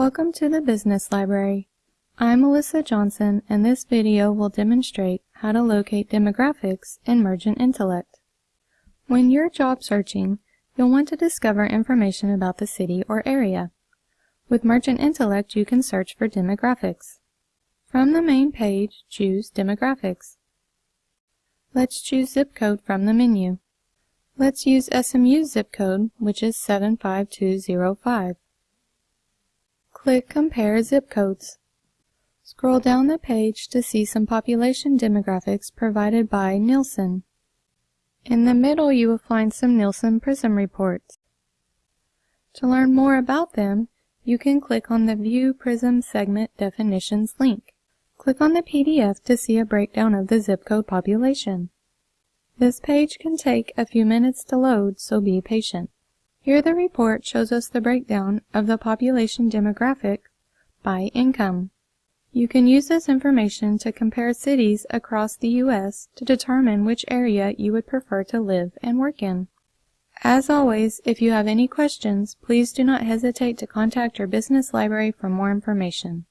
Welcome to the Business Library. I'm Melissa Johnson and this video will demonstrate how to locate demographics in Mergent Intellect. When you're job searching, you'll want to discover information about the city or area. With Mergent Intellect, you can search for demographics. From the main page, choose Demographics. Let's choose zip code from the menu. Let's use SMU's zip code, which is 75205. Click Compare Zip Codes. Scroll down the page to see some population demographics provided by Nielsen. In the middle you will find some Nielsen PRIZM reports. To learn more about them, you can click on the View PRIZM Segment Definitions link. Click on the PDF to see a breakdown of the zip code population. This page can take a few minutes to load, so be patient. Here the report shows us the breakdown of the population demographic by income. You can use this information to compare cities across the U.S. to determine which area you would prefer to live and work in. As always, if you have any questions, please do not hesitate to contact your business library for more information.